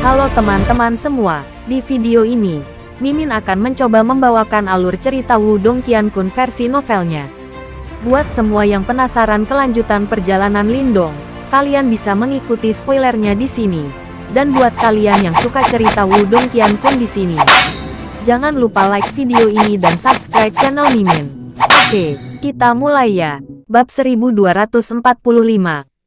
Halo teman-teman semua, di video ini, Mimin akan mencoba membawakan alur cerita Wudong Qiankun versi novelnya. Buat semua yang penasaran kelanjutan perjalanan Lindong, kalian bisa mengikuti spoilernya di sini. Dan buat kalian yang suka cerita Wudong Qiankun di sini, jangan lupa like video ini dan subscribe channel Mimin. Oke, kita mulai ya. Bab 1245,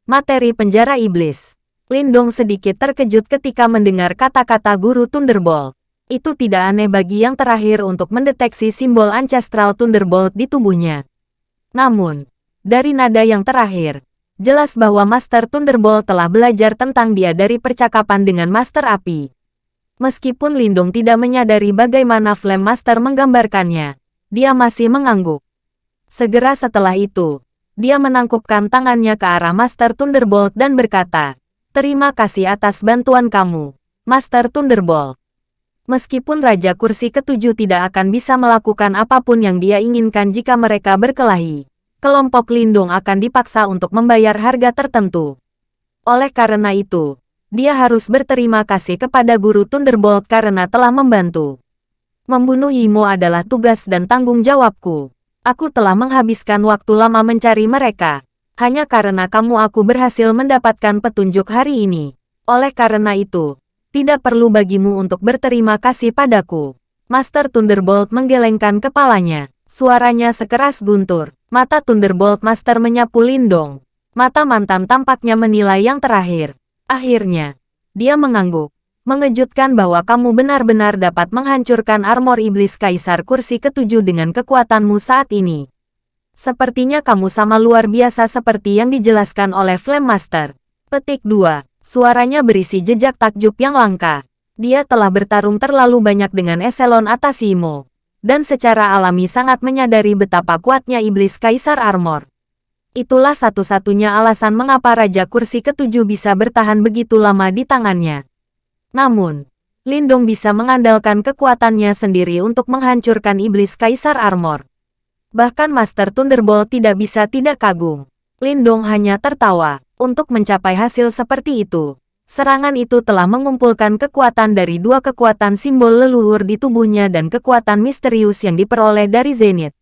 Materi Penjara Iblis. Lindong sedikit terkejut ketika mendengar kata-kata guru Thunderbolt. Itu tidak aneh bagi yang terakhir untuk mendeteksi simbol Ancestral Thunderbolt di tubuhnya. Namun, dari nada yang terakhir, jelas bahwa Master Thunderbolt telah belajar tentang dia dari percakapan dengan Master Api. Meskipun Lindong tidak menyadari bagaimana Flame Master menggambarkannya, dia masih mengangguk. Segera setelah itu, dia menangkupkan tangannya ke arah Master Thunderbolt dan berkata, Terima kasih atas bantuan kamu, Master Thunderbolt. Meskipun Raja Kursi Ketujuh tidak akan bisa melakukan apa pun yang dia inginkan jika mereka berkelahi, kelompok Lindung akan dipaksa untuk membayar harga tertentu. Oleh karena itu, dia harus berterima kasih kepada Guru Thunderbolt karena telah membantu. Membunuh Imo adalah tugas dan tanggung jawabku. Aku telah menghabiskan waktu lama mencari mereka, hanya karena kamu aku berhasil mendapatkan petunjuk hari ini. Oleh karena itu, tidak perlu bagimu untuk berterima kasih padaku. Master Thunderbolt menggelengkan kepalanya. Suaranya sekeras guntur. Mata Thunderbolt Master menyapu Lindong. Mata mantan tampaknya menilai yang terakhir. Akhirnya, dia mengangguk. Mengejutkan bahwa kamu benar-benar dapat menghancurkan armor iblis kaisar kursi ketujuh dengan kekuatanmu saat ini. Sepertinya kamu sama luar biasa seperti yang dijelaskan oleh Flame Master. Petik 2. Suaranya berisi jejak takjub yang langka. Dia telah bertarung terlalu banyak dengan eselon atas Imo. Dan secara alami sangat menyadari betapa kuatnya iblis Kaisar Armor. Itulah satu-satunya alasan mengapa Raja Kursi Ketujuh bisa bertahan begitu lama di tangannya. Namun, Lindong bisa mengandalkan kekuatannya sendiri untuk menghancurkan iblis Kaisar Armor. Bahkan Master Thunderbolt tidak bisa tidak kagum. Lindong hanya tertawa. Untuk mencapai hasil seperti itu, serangan itu telah mengumpulkan kekuatan dari dua kekuatan simbol leluhur di tubuhnya dan kekuatan misterius yang diperoleh dari Zenith.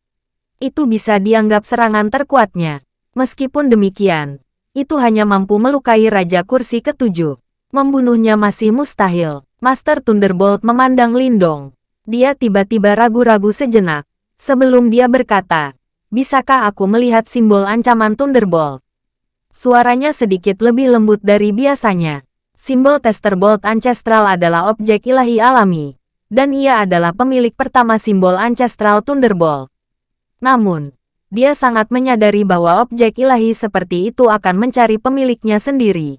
Itu bisa dianggap serangan terkuatnya. Meskipun demikian, itu hanya mampu melukai Raja Kursi ketujuh. Membunuhnya masih mustahil. Master Thunderbolt memandang Lindong. Dia tiba-tiba ragu-ragu sejenak. Sebelum dia berkata, bisakah aku melihat simbol ancaman Thunderbolt? Suaranya sedikit lebih lembut dari biasanya. Simbol Tester Bolt Ancestral adalah objek ilahi alami, dan ia adalah pemilik pertama simbol Ancestral Thunderbolt. Namun, dia sangat menyadari bahwa objek ilahi seperti itu akan mencari pemiliknya sendiri.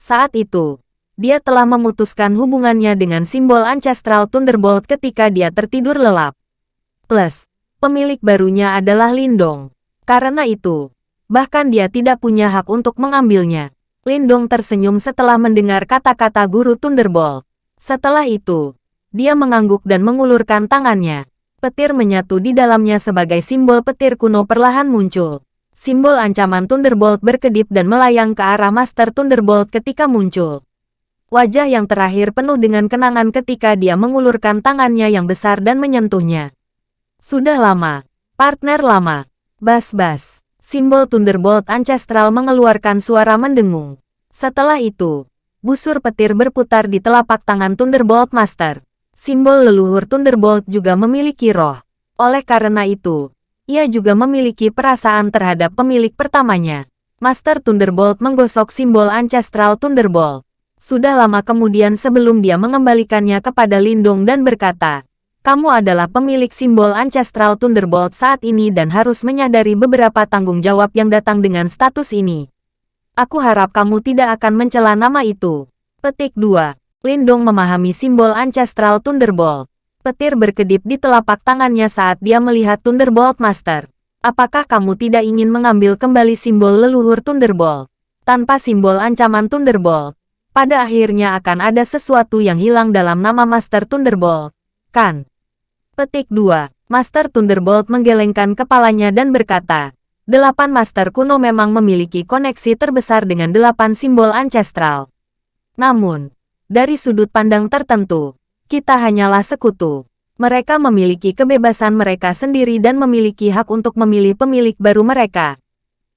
Saat itu, dia telah memutuskan hubungannya dengan simbol Ancestral Thunderbolt ketika dia tertidur lelap. Plus, pemilik barunya adalah Lindong. Karena itu, bahkan dia tidak punya hak untuk mengambilnya. Lindong tersenyum setelah mendengar kata-kata guru Thunderbolt. Setelah itu, dia mengangguk dan mengulurkan tangannya. Petir menyatu di dalamnya sebagai simbol petir kuno perlahan muncul. Simbol ancaman Thunderbolt berkedip dan melayang ke arah Master Thunderbolt ketika muncul. Wajah yang terakhir penuh dengan kenangan ketika dia mengulurkan tangannya yang besar dan menyentuhnya. Sudah lama. Partner lama. Bas-bas. Simbol Thunderbolt Ancestral mengeluarkan suara mendengung. Setelah itu, busur petir berputar di telapak tangan Thunderbolt Master. Simbol leluhur Thunderbolt juga memiliki roh. Oleh karena itu, ia juga memiliki perasaan terhadap pemilik pertamanya. Master Thunderbolt menggosok simbol Ancestral Thunderbolt. Sudah lama kemudian sebelum dia mengembalikannya kepada Lindung dan berkata, kamu adalah pemilik simbol Ancestral Thunderbolt saat ini dan harus menyadari beberapa tanggung jawab yang datang dengan status ini. Aku harap kamu tidak akan mencela nama itu. Petik 2. Lindong memahami simbol Ancestral Thunderbolt. Petir berkedip di telapak tangannya saat dia melihat Thunderbolt Master. Apakah kamu tidak ingin mengambil kembali simbol leluhur Thunderbolt? Tanpa simbol ancaman Thunderbolt, pada akhirnya akan ada sesuatu yang hilang dalam nama Master Thunderbolt, kan? Petik 2. Master Thunderbolt menggelengkan kepalanya dan berkata, Delapan Master kuno memang memiliki koneksi terbesar dengan delapan simbol ancestral. Namun, Dari sudut pandang tertentu, kita hanyalah sekutu. Mereka memiliki kebebasan mereka sendiri dan memiliki hak untuk memilih pemilik baru mereka.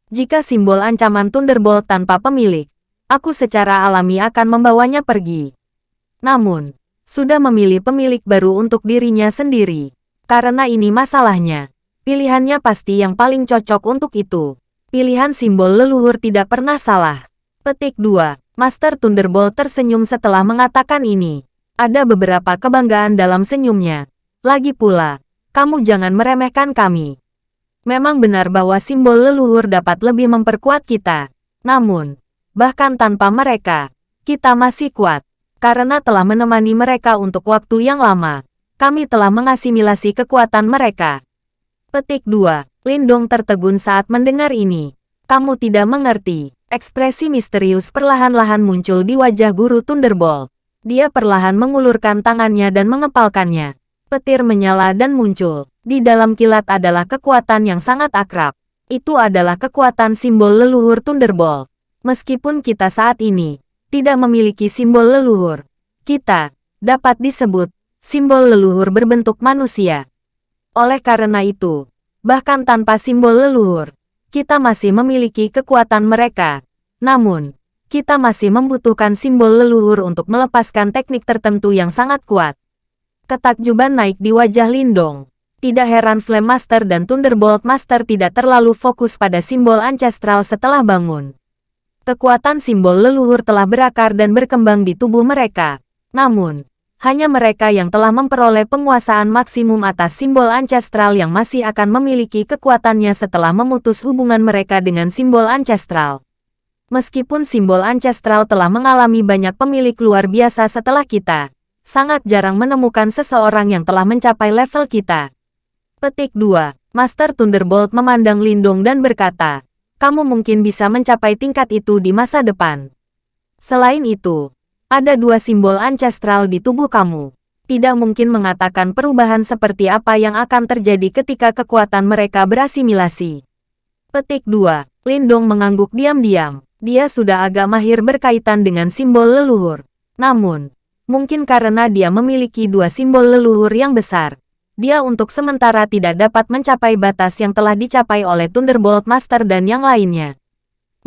Jika simbol ancaman Thunderbolt tanpa pemilik, aku secara alami akan membawanya pergi. Namun, sudah memilih pemilik baru untuk dirinya sendiri. Karena ini masalahnya. Pilihannya pasti yang paling cocok untuk itu. Pilihan simbol leluhur tidak pernah salah. Petik 2. Master Thunderbolt tersenyum setelah mengatakan ini. Ada beberapa kebanggaan dalam senyumnya. Lagi pula, kamu jangan meremehkan kami. Memang benar bahwa simbol leluhur dapat lebih memperkuat kita. Namun, bahkan tanpa mereka, kita masih kuat. Karena telah menemani mereka untuk waktu yang lama, kami telah mengasimilasi kekuatan mereka. Petik 2. Lindong tertegun saat mendengar ini. Kamu tidak mengerti. Ekspresi misterius perlahan-lahan muncul di wajah guru Thunderbolt. Dia perlahan mengulurkan tangannya dan mengepalkannya. Petir menyala dan muncul. Di dalam kilat adalah kekuatan yang sangat akrab. Itu adalah kekuatan simbol leluhur Thunderbolt. Meskipun kita saat ini tidak memiliki simbol leluhur, kita dapat disebut simbol leluhur berbentuk manusia. Oleh karena itu, bahkan tanpa simbol leluhur, kita masih memiliki kekuatan mereka. Namun, kita masih membutuhkan simbol leluhur untuk melepaskan teknik tertentu yang sangat kuat. Ketakjuban naik di wajah Lindong. Tidak heran Flame Master dan Thunderbolt Master tidak terlalu fokus pada simbol ancestral setelah bangun. Kekuatan simbol leluhur telah berakar dan berkembang di tubuh mereka. Namun, hanya mereka yang telah memperoleh penguasaan maksimum atas simbol ancestral yang masih akan memiliki kekuatannya setelah memutus hubungan mereka dengan simbol ancestral. Meskipun simbol ancestral telah mengalami banyak pemilik luar biasa setelah kita, sangat jarang menemukan seseorang yang telah mencapai level kita. Petik 2. Master Thunderbolt memandang Lindong dan berkata, kamu mungkin bisa mencapai tingkat itu di masa depan. Selain itu, ada dua simbol ancestral di tubuh kamu. Tidak mungkin mengatakan perubahan seperti apa yang akan terjadi ketika kekuatan mereka berasimilasi. Petik 2. Lindong mengangguk diam-diam. Dia sudah agak mahir berkaitan dengan simbol leluhur. Namun, mungkin karena dia memiliki dua simbol leluhur yang besar, dia untuk sementara tidak dapat mencapai batas yang telah dicapai oleh Thunderbolt Master dan yang lainnya.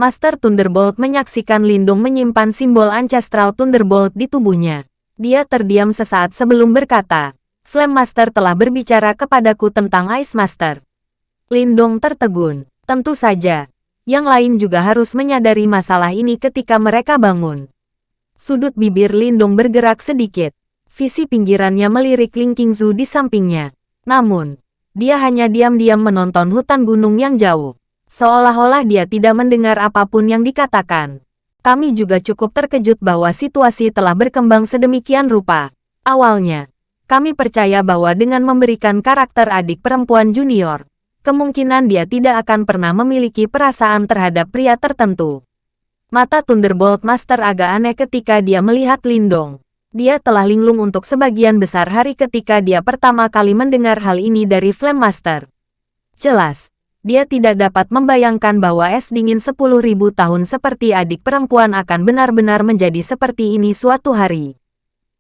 Master Thunderbolt menyaksikan Lindung menyimpan simbol ancestral Thunderbolt di tubuhnya. Dia terdiam sesaat sebelum berkata, Flame Master telah berbicara kepadaku tentang Ice Master. Lindong tertegun. Tentu saja, yang lain juga harus menyadari masalah ini ketika mereka bangun. Sudut bibir Lindong bergerak sedikit. Visi pinggirannya melirik Ling Qingzu di sampingnya. Namun, dia hanya diam-diam menonton hutan gunung yang jauh. Seolah-olah dia tidak mendengar apa pun yang dikatakan. Kami juga cukup terkejut bahwa situasi telah berkembang sedemikian rupa. Awalnya, kami percaya bahwa dengan memberikan karakter adik perempuan junior, kemungkinan dia tidak akan pernah memiliki perasaan terhadap pria tertentu. Mata Thunderbolt Master agak aneh ketika dia melihat Lindong. Dia telah linglung untuk sebagian besar hari ketika dia pertama kali mendengar hal ini dari Flame Master. Jelas, dia tidak dapat membayangkan bahwa es dingin 10.000 tahun seperti adik perempuan akan benar-benar menjadi seperti ini suatu hari.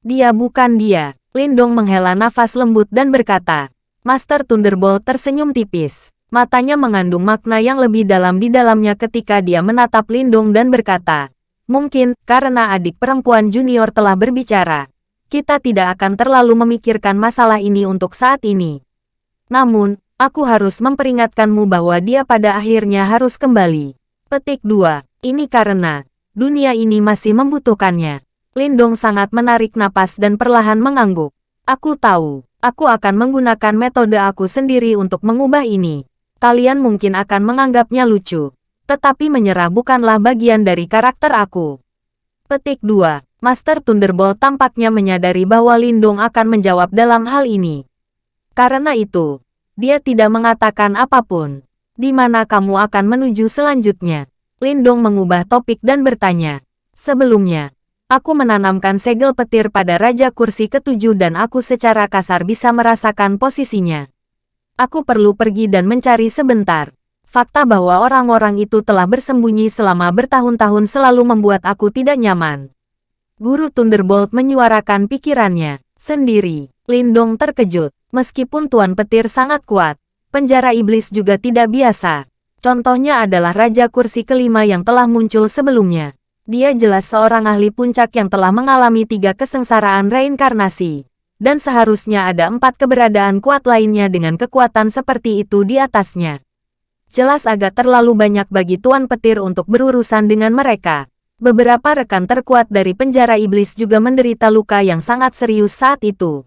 Dia bukan dia. Lindong menghela nafas lembut dan berkata, Master Thunderbolt tersenyum tipis. Matanya mengandung makna yang lebih dalam di dalamnya ketika dia menatap Lindung dan berkata, Mungkin, karena adik perempuan junior telah berbicara, kita tidak akan terlalu memikirkan masalah ini untuk saat ini. Namun, aku harus memperingatkanmu bahwa dia pada akhirnya harus kembali. Petik 2. Ini karena, dunia ini masih membutuhkannya. Lindong sangat menarik napas dan perlahan mengangguk. Aku tahu. Aku akan menggunakan metode aku sendiri untuk mengubah ini. Kalian mungkin akan menganggapnya lucu. Tetapi menyerah bukanlah bagian dari karakter aku. Petik 2. Master Thunderbolt tampaknya menyadari bahwa Lindung akan menjawab dalam hal ini. Karena itu, dia tidak mengatakan apa pun. Di mana kamu akan menuju selanjutnya? Lindung mengubah topik dan bertanya. Sebelumnya, Aku menanamkan segel petir pada Raja Kursi ketujuh dan aku secara kasar bisa merasakan posisinya. Aku perlu pergi dan mencari sebentar. Fakta bahwa orang-orang itu telah bersembunyi selama bertahun-tahun selalu membuat aku tidak nyaman. Guru Thunderbolt menyuarakan pikirannya sendiri. Lindong terkejut. Meskipun Tuan Petir sangat kuat, penjara iblis juga tidak biasa. Contohnya adalah Raja Kursi kelima yang telah muncul sebelumnya. Dia jelas seorang ahli puncak yang telah mengalami tiga kesengsaraan reinkarnasi. Dan seharusnya ada empat keberadaan kuat lainnya dengan kekuatan seperti itu di atasnya. Jelas agak terlalu banyak bagi Tuan Petir untuk berurusan dengan mereka. Beberapa rekan terkuat dari penjara iblis juga menderita luka yang sangat serius saat itu.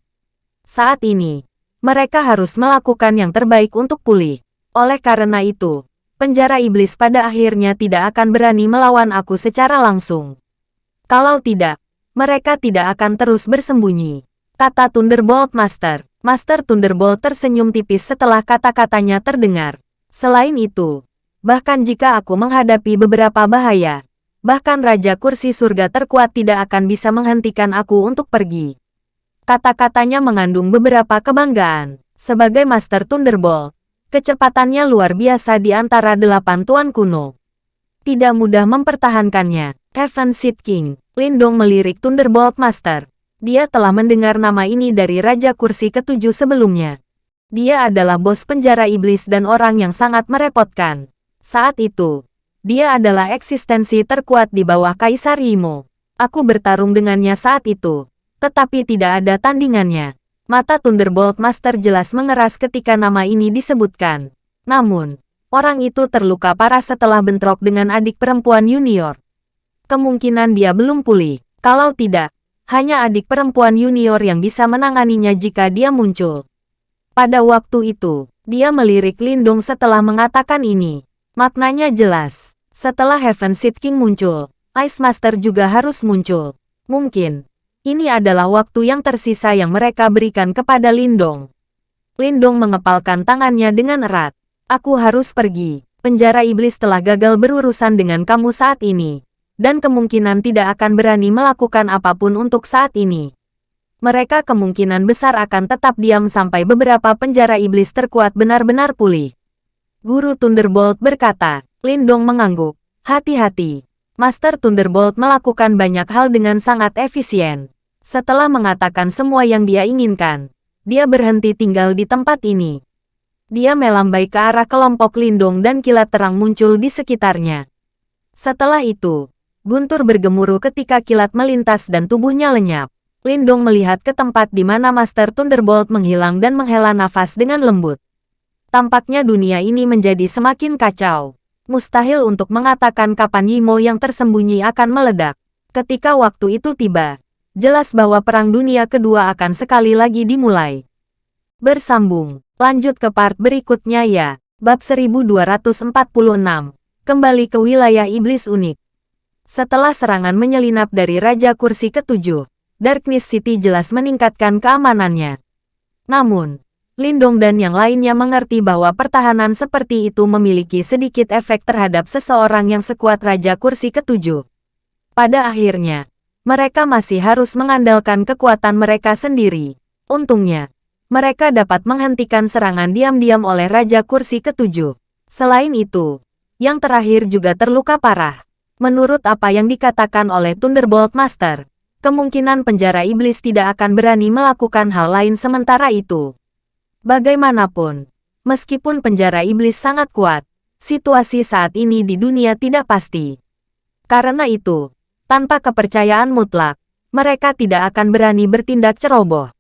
Saat ini, mereka harus melakukan yang terbaik untuk pulih. Oleh karena itu, penjara iblis pada akhirnya tidak akan berani melawan aku secara langsung. Kalau tidak, mereka tidak akan terus bersembunyi. Kata Thunderbolt Master. Master Thunderbolt tersenyum tipis setelah kata-katanya terdengar. Selain itu, bahkan jika aku menghadapi beberapa bahaya, bahkan Raja Kursi Surga terkuat tidak akan bisa menghentikan aku untuk pergi. Kata-katanya mengandung beberapa kebanggaan. Sebagai Master Thunderbolt, kecepatannya luar biasa di antara delapan tuan kuno. Tidak mudah mempertahankannya. Heaven Seed King, Lindong melirik Thunderbolt Master. Dia telah mendengar nama ini dari Raja Kursi ketujuh sebelumnya. Dia adalah bos penjara iblis dan orang yang sangat merepotkan. Saat itu, dia adalah eksistensi terkuat di bawah Kaisar Imo. Aku bertarung dengannya saat itu tetapi tidak ada tandingannya. Mata Thunderbolt Master jelas mengeras ketika nama ini disebutkan. Namun, orang itu terluka parah setelah bentrok dengan adik perempuan junior. Kemungkinan dia belum pulih. Kalau tidak, hanya adik perempuan junior yang bisa menanganinya jika dia muncul. Pada waktu itu, dia melirik Lindung setelah mengatakan ini. Maknanya jelas. Setelah Heaven Seed King muncul, Ice Master juga harus muncul. Mungkin, ini adalah waktu yang tersisa yang mereka berikan kepada Lindong. Lindong mengepalkan tangannya dengan erat. Aku harus pergi. Penjara iblis telah gagal berurusan dengan kamu saat ini. Dan kemungkinan tidak akan berani melakukan apa pun untuk saat ini. Mereka kemungkinan besar akan tetap diam sampai beberapa penjara iblis terkuat benar-benar pulih. Guru Thunderbolt berkata, Lindong mengangguk. Hati-hati. Master Thunderbolt melakukan banyak hal dengan sangat efisien. Setelah mengatakan semua yang dia inginkan, dia berhenti tinggal di tempat ini. Dia melambai ke arah kelompok lindung dan kilat terang muncul di sekitarnya. Setelah itu, Guntur bergemuruh ketika kilat melintas dan tubuhnya lenyap. Lindung melihat ke tempat di mana Master Thunderbolt menghilang dan menghela nafas dengan lembut. Tampaknya dunia ini menjadi semakin kacau. Mustahil untuk mengatakan kapan Yimo yang tersembunyi akan meledak. Ketika waktu itu tiba, jelas bahwa Perang Dunia Kedua akan sekali lagi dimulai. Bersambung, lanjut ke part berikutnya ya. Bab 1246, kembali ke wilayah iblis unik. Setelah serangan menyelinap dari Raja Kursi ketujuh, Darkness City jelas meningkatkan keamanannya. Namun, Lindong dan yang lainnya mengerti bahwa pertahanan seperti itu memiliki sedikit efek terhadap seseorang yang sekuat Raja Kursi ketujuh. Pada akhirnya, mereka masih harus mengandalkan kekuatan mereka sendiri. Untungnya, mereka dapat menghentikan serangan diam-diam oleh Raja Kursi ketujuh. Selain itu, yang terakhir juga terluka parah. Menurut apa yang dikatakan oleh Thunderbolt Master, kemungkinan penjara iblis tidak akan berani melakukan hal lain sementara itu. Bagaimanapun, meskipun penjara iblis sangat kuat, situasi saat ini di dunia tidak pasti. Karena itu, tanpa kepercayaan mutlak, mereka tidak akan berani bertindak ceroboh.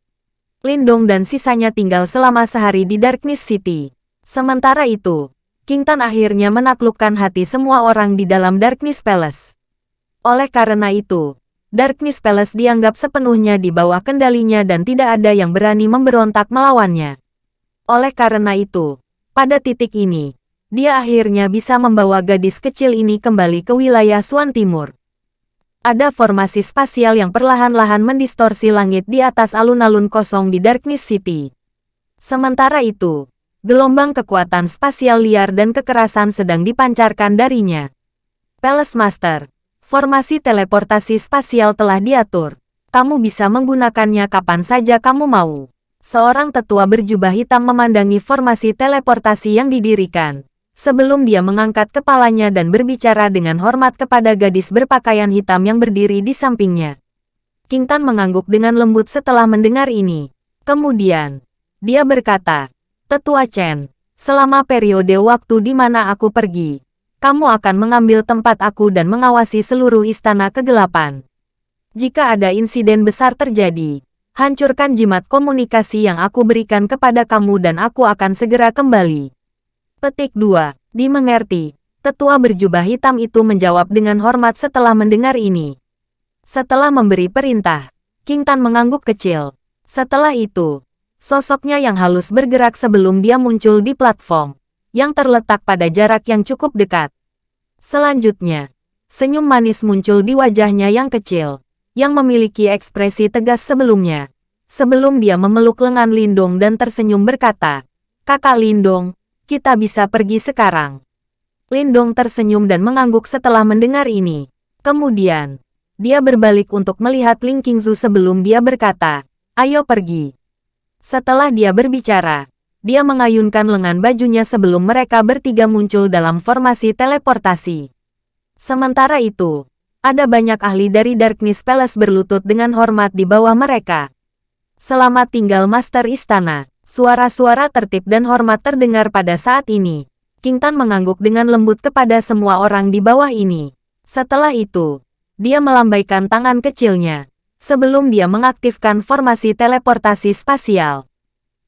Lindong dan sisanya tinggal selama sehari di Darkness City. Sementara itu, King Tan akhirnya menaklukkan hati semua orang di dalam Darkness Palace. Oleh karena itu, Darkness Palace dianggap sepenuhnya di bawah kendalinya dan tidak ada yang berani memberontak melawannya. Oleh karena itu, pada titik ini, dia akhirnya bisa membawa gadis kecil ini kembali ke wilayah Suan Timur. Ada formasi spasial yang perlahan-lahan mendistorsi langit di atas alun-alun kosong di Darkness City. Sementara itu, gelombang kekuatan spasial liar dan kekerasan sedang dipancarkan darinya. Palace Master, formasi teleportasi spasial telah diatur. Kamu bisa menggunakannya kapan saja kamu mau seorang tetua berjubah hitam memandangi formasi teleportasi yang didirikan. Sebelum dia mengangkat kepalanya dan berbicara dengan hormat kepada gadis berpakaian hitam yang berdiri di sampingnya. King Tan mengangguk dengan lembut setelah mendengar ini. Kemudian, dia berkata, Tetua Chen, selama periode waktu di mana aku pergi, kamu akan mengambil tempat aku dan mengawasi seluruh istana kegelapan. Jika ada insiden besar terjadi, hancurkan jimat komunikasi yang aku berikan kepada kamu dan aku akan segera kembali. Petik 2. Dimengerti. Tetua berjubah hitam itu menjawab dengan hormat setelah mendengar ini. Setelah memberi perintah, King Tan mengangguk kecil. Setelah itu, sosoknya yang halus bergerak sebelum dia muncul di platform, yang terletak pada jarak yang cukup dekat. Selanjutnya, senyum manis muncul di wajahnya yang kecil, yang memiliki ekspresi tegas sebelumnya. Sebelum dia memeluk lengan Lindong dan tersenyum berkata, Kakak Lindong, kita bisa pergi sekarang. Lindong tersenyum dan mengangguk setelah mendengar ini. Kemudian, dia berbalik untuk melihat Ling Qingzu sebelum dia berkata, Ayo pergi. Setelah dia berbicara, dia mengayunkan lengan bajunya sebelum mereka bertiga muncul dalam formasi teleportasi. Sementara itu, ada banyak ahli dari Darkness Palace berlutut dengan hormat di bawah mereka. Selamat tinggal Master Istana. Suara-suara tertib dan hormat terdengar pada saat ini. King Tan mengangguk dengan lembut kepada semua orang di bawah ini. Setelah itu, dia melambaikan tangan kecilnya sebelum dia mengaktifkan formasi teleportasi spasial.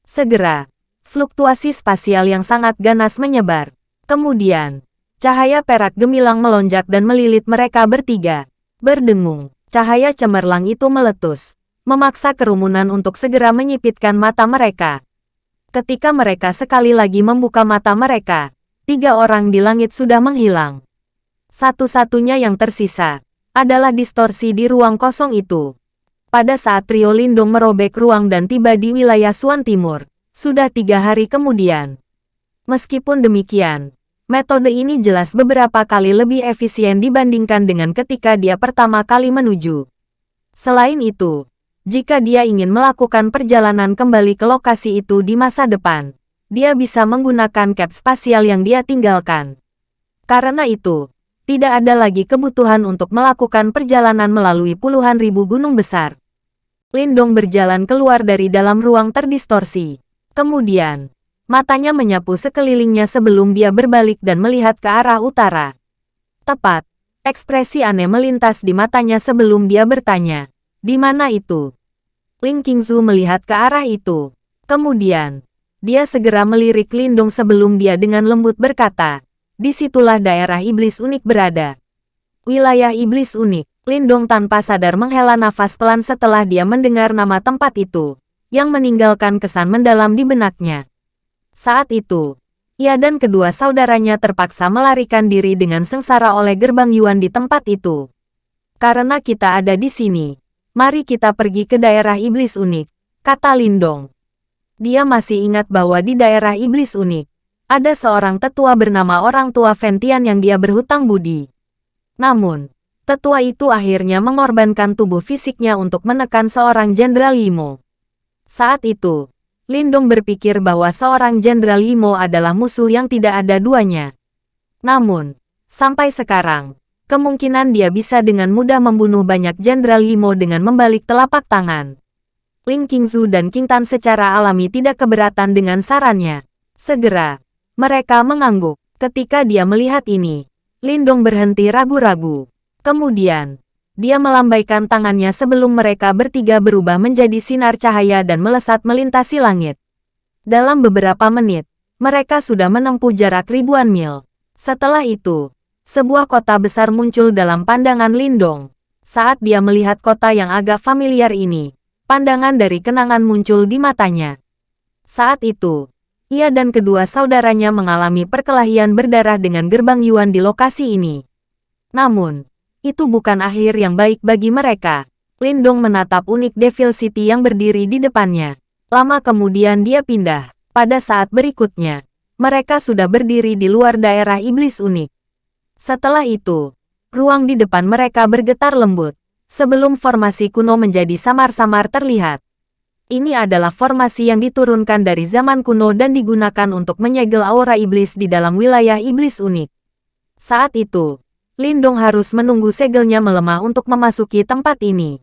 Segera, fluktuasi spasial yang sangat ganas menyebar. Kemudian, cahaya perak gemilang melonjak dan melilit mereka bertiga. Berdengung, cahaya cemerlang itu meletus, memaksa kerumunan untuk segera menyipitkan mata mereka. Ketika mereka sekali lagi membuka mata mereka, tiga orang di langit sudah menghilang. Satu-satunya yang tersisa adalah distorsi di ruang kosong itu pada saat trio Lindung merobek ruang dan tiba di wilayah Suan Timur, sudah tiga hari kemudian. Meskipun demikian, metode ini jelas beberapa kali lebih efisien dibandingkan dengan ketika dia pertama kali menuju. Selain itu, jika dia ingin melakukan perjalanan kembali ke lokasi itu di masa depan, dia bisa menggunakan cap spasial yang dia tinggalkan. Karena itu, tidak ada lagi kebutuhan untuk melakukan perjalanan melalui puluhan ribu gunung besar. Lindong berjalan keluar dari dalam ruang terdistorsi. Kemudian, matanya menyapu sekelilingnya sebelum dia berbalik dan melihat ke arah utara. Tepat, ekspresi aneh melintas di matanya sebelum dia bertanya, di mana itu? Ling Qingzu melihat ke arah itu. Kemudian, dia segera melirik Lindong sebelum dia dengan lembut berkata, di situlah daerah iblis unik berada. Wilayah iblis unik. Lindong tanpa sadar menghela nafas pelan setelah dia mendengar nama tempat itu, yang meninggalkan kesan mendalam di benaknya. Saat itu, ia dan kedua saudaranya terpaksa melarikan diri dengan sengsara oleh gerbang Yuan di tempat itu. Karena kita ada di sini, mari kita pergi ke daerah iblis unik, kata Lindong. Dia masih ingat bahwa di daerah iblis unik, ada seorang tetua bernama orang tua Ventian yang dia berhutang budi. Namun, tetua itu akhirnya mengorbankan tubuh fisiknya untuk menekan seorang Jenderal Yimo. Saat itu, Lindong berpikir bahwa seorang Jenderal Yimo adalah musuh yang tidak ada duanya. Namun, sampai sekarang, kemungkinan dia bisa dengan mudah membunuh banyak Jenderal Yimo dengan membalik telapak tangan. Ling Qingzu dan King Tan secara alami tidak keberatan dengan sarannya. Segera, mereka mengangguk. Ketika dia melihat ini, Lindong berhenti ragu-ragu. Kemudian, dia melambaikan tangannya sebelum mereka bertiga berubah menjadi sinar cahaya dan melesat melintasi langit. Dalam beberapa menit, mereka sudah menempuh jarak ribuan mil. Setelah itu, sebuah kota besar muncul dalam pandangan Lindong. Saat dia melihat kota yang agak familiar ini, pandangan dari kenangan muncul di matanya. Saat itu, ia dan kedua saudaranya mengalami perkelahian berdarah dengan gerbang Yuan di lokasi ini. Namun, itu bukan akhir yang baik bagi mereka. Lindong menatap unik Devil City yang berdiri di depannya. Lama kemudian dia pindah. Pada saat berikutnya, mereka sudah berdiri di luar daerah iblis unik. Setelah itu, ruang di depan mereka bergetar lembut. Sebelum formasi kuno menjadi samar-samar terlihat. Ini adalah formasi yang diturunkan dari zaman kuno dan digunakan untuk menyegel aura iblis di dalam wilayah iblis unik. Saat itu, Lindong harus menunggu segelnya melemah untuk memasuki tempat ini.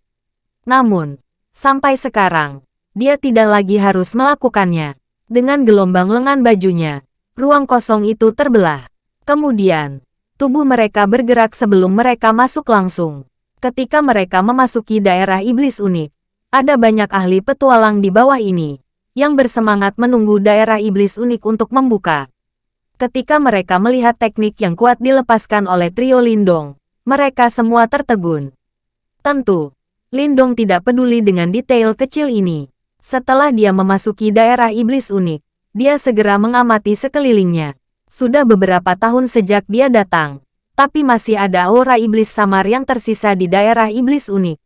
Namun, sampai sekarang, dia tidak lagi harus melakukannya. Dengan gelombang lengan bajunya, ruang kosong itu terbelah. Kemudian, tubuh mereka bergerak sebelum mereka masuk langsung. Ketika mereka memasuki daerah iblis unik, ada banyak ahli petualang di bawah ini, yang bersemangat menunggu daerah iblis unik untuk membuka. Ketika mereka melihat teknik yang kuat dilepaskan oleh trio Lindong, mereka semua tertegun. Tentu, Lindong tidak peduli dengan detail kecil ini. Setelah dia memasuki daerah iblis unik, dia segera mengamati sekelilingnya. Sudah beberapa tahun sejak dia datang, tapi masih ada aura iblis samar yang tersisa di daerah iblis unik.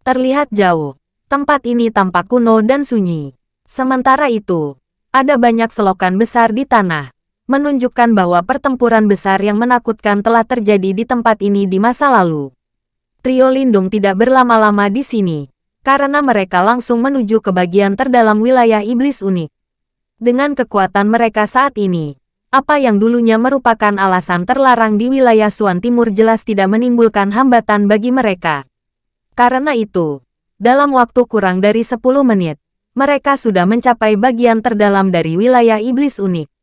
Terlihat jauh, tempat ini tampak kuno dan sunyi. Sementara itu, ada banyak selokan besar di tanah, menunjukkan bahwa pertempuran besar yang menakutkan telah terjadi di tempat ini di masa lalu. Trio Lindung tidak berlama-lama di sini, karena mereka langsung menuju ke bagian terdalam wilayah iblis unik. Dengan kekuatan mereka saat ini, apa yang dulunya merupakan alasan terlarang di wilayah Suan Timur jelas tidak menimbulkan hambatan bagi mereka. Karena itu, dalam waktu kurang dari 10 menit, mereka sudah mencapai bagian terdalam dari wilayah iblis unik.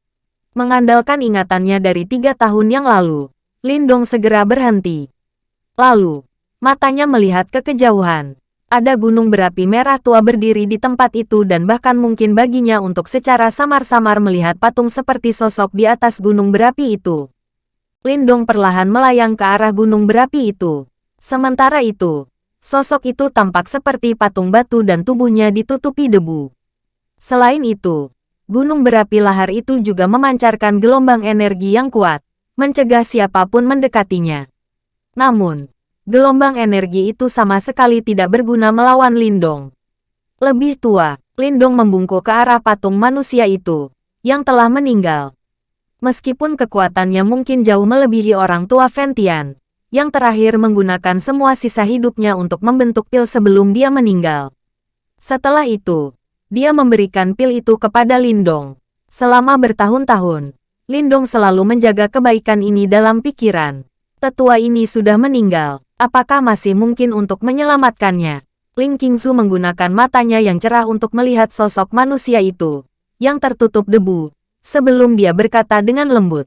Mengandalkan ingatannya dari tiga tahun yang lalu, Lindong segera berhenti. Lalu, matanya melihat ke kejauhan. Ada gunung berapi merah tua berdiri di tempat itu dan bahkan mungkin baginya untuk secara samar-samar melihat patung seperti sosok di atas gunung berapi itu. Lindong perlahan melayang ke arah gunung berapi itu. Sementara itu, sosok itu tampak seperti patung batu dan tubuhnya ditutupi debu. Selain itu, gunung berapi lahar itu juga memancarkan gelombang energi yang kuat, mencegah siapa pun mendekatinya. Namun, gelombang energi itu sama sekali tidak berguna melawan Lindong. Lebih tua, Lindong membungkuk ke arah patung manusia itu, yang telah meninggal. Meskipun kekuatannya mungkin jauh melebihi orang tua Ventian, yang terakhir menggunakan semua sisa hidupnya untuk membentuk pil sebelum dia meninggal. Setelah itu, dia memberikan pil itu kepada Lindong. Selama bertahun-tahun, Lindong selalu menjaga kebaikan ini dalam pikiran. Tetua ini sudah meninggal, apakah masih mungkin untuk menyelamatkannya? Ling Qingzu menggunakan matanya yang cerah untuk melihat sosok manusia itu, yang tertutup debu, sebelum dia berkata dengan lembut.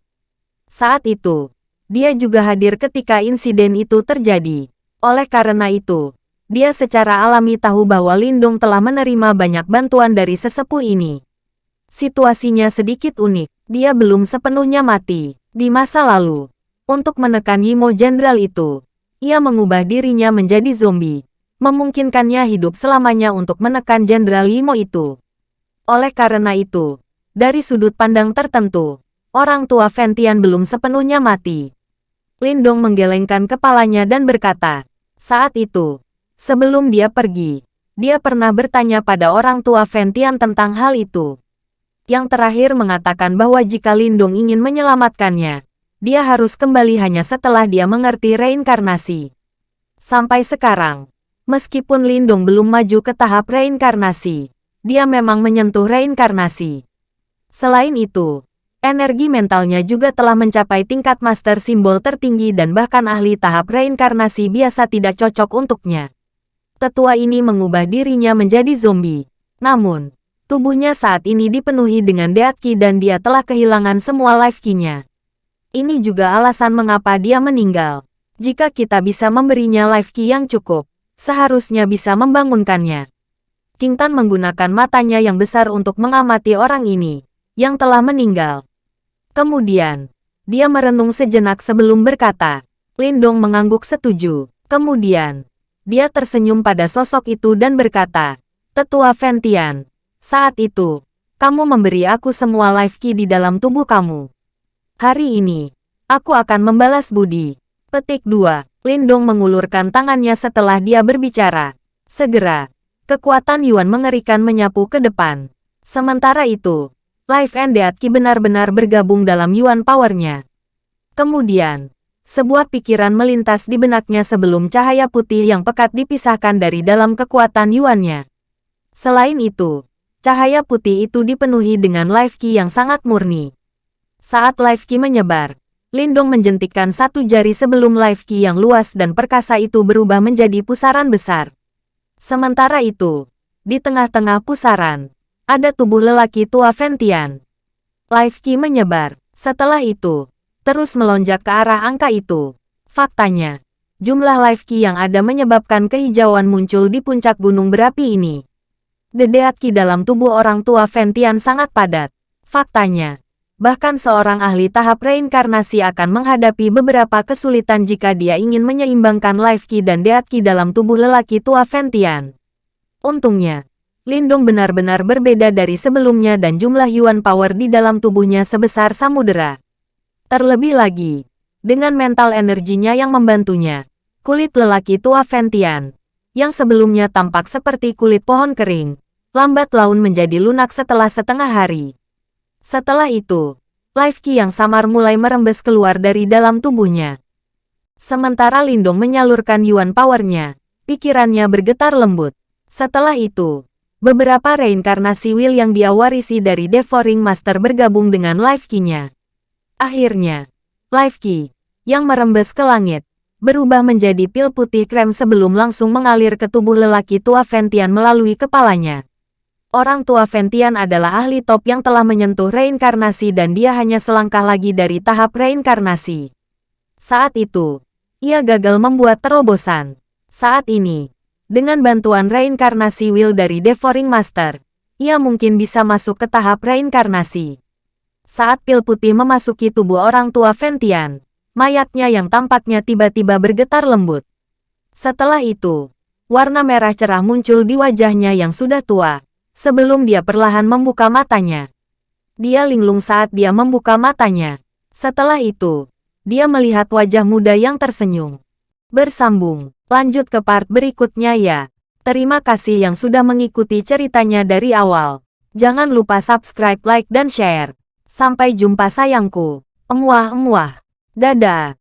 Saat itu, dia juga hadir ketika insiden itu terjadi. Oleh karena itu, dia secara alami tahu bahwa Lindung telah menerima banyak bantuan dari sesepuh ini. Situasinya sedikit unik, dia belum sepenuhnya mati. Di masa lalu, untuk menekan Yimo Jenderal itu, ia mengubah dirinya menjadi zombie, memungkinkannya hidup selamanya untuk menekan Jenderal Yimo itu. Oleh karena itu, dari sudut pandang tertentu, orang tua Ventian belum sepenuhnya mati. Lindong menggelengkan kepalanya dan berkata, saat itu, Sebelum dia pergi, dia pernah bertanya pada orang tua Ventian tentang hal itu. Yang terakhir mengatakan bahwa jika Lindung ingin menyelamatkannya, dia harus kembali hanya setelah dia mengerti reinkarnasi. Sampai sekarang, meskipun Lindung belum maju ke tahap reinkarnasi, dia memang menyentuh reinkarnasi. Selain itu, energi mentalnya juga telah mencapai tingkat master simbol tertinggi dan bahkan ahli tahap reinkarnasi biasa tidak cocok untuknya tetua ini mengubah dirinya menjadi zombie. Namun, tubuhnya saat ini dipenuhi dengan deat ki dan dia telah kehilangan semua life ki-nya. Ini juga alasan mengapa dia meninggal. Jika kita bisa memberinya life ki yang cukup, seharusnya bisa membangunkannya. King Tan menggunakan matanya yang besar untuk mengamati orang ini, yang telah meninggal. Kemudian, dia merenung sejenak sebelum berkata, Lindong mengangguk setuju. Kemudian, dia tersenyum pada sosok itu dan berkata, Tetua Ventian, saat itu, kamu memberi aku semua life key di dalam tubuh kamu. Hari ini, aku akan membalas budi. Petik 2. Lindong mengulurkan tangannya setelah dia berbicara. Segera, kekuatan Yuan mengerikan menyapu ke depan. Sementara itu, Life and Death Ki benar-benar bergabung dalam Yuan powernya. Kemudian, sebuah pikiran melintas di benaknya sebelum cahaya putih yang pekat dipisahkan dari dalam kekuatan Yuannya. Selain itu, cahaya putih itu dipenuhi dengan life key yang sangat murni. Saat life key menyebar, Lindong menjentikkan satu jari sebelum life key yang luas dan perkasa itu berubah menjadi pusaran besar. Sementara itu, di tengah-tengah pusaran, ada tubuh lelaki tua Ventian. Life Ki menyebar. Setelah itu, terus melonjak ke arah angka itu. Faktanya, jumlah life ki yang ada menyebabkan kehijauan muncul di puncak gunung berapi ini. Dedeat ki dalam tubuh orang tua Ventian sangat padat. Faktanya, bahkan seorang ahli tahap reinkarnasi akan menghadapi beberapa kesulitan jika dia ingin menyeimbangkan life ki dan deat ki dalam tubuh lelaki tua Ventian. Untungnya, Lindung benar-benar berbeda dari sebelumnya dan jumlah Yuan Power di dalam tubuhnya sebesar samudera. Terlebih lagi, dengan mental energinya yang membantunya, kulit lelaki tua Ventian, yang sebelumnya tampak seperti kulit pohon kering, lambat laun menjadi lunak setelah setengah hari. Setelah itu, Life Ki yang samar mulai merembes keluar dari dalam tubuhnya. Sementara Lindong menyalurkan Yuan Powernya, pikirannya bergetar lembut. Setelah itu, beberapa reinkarnasi Will yang dia warisi dari Devouring Master bergabung dengan Life Ki-nya. Akhirnya, Life Key, yang merembes ke langit, berubah menjadi pil putih krem sebelum langsung mengalir ke tubuh lelaki tua Ventian melalui kepalanya. Orang tua Ventian adalah ahli top yang telah menyentuh reinkarnasi dan dia hanya selangkah lagi dari tahap reinkarnasi. Saat itu, ia gagal membuat terobosan. Saat ini, dengan bantuan reinkarnasi Will dari Devouring Master, ia mungkin bisa masuk ke tahap reinkarnasi. Saat pil putih memasuki tubuh orang tua Ventian, mayatnya yang tampaknya tiba-tiba bergetar lembut. Setelah itu, warna merah cerah muncul di wajahnya yang sudah tua, sebelum dia perlahan membuka matanya. Dia linglung saat dia membuka matanya. Setelah itu, dia melihat wajah muda yang tersenyum. Bersambung, lanjut ke part berikutnya ya. Terima kasih yang sudah mengikuti ceritanya dari awal. Jangan lupa subscribe, like, dan share. Sampai jumpa sayangku. Emuah-emuah. Dadah.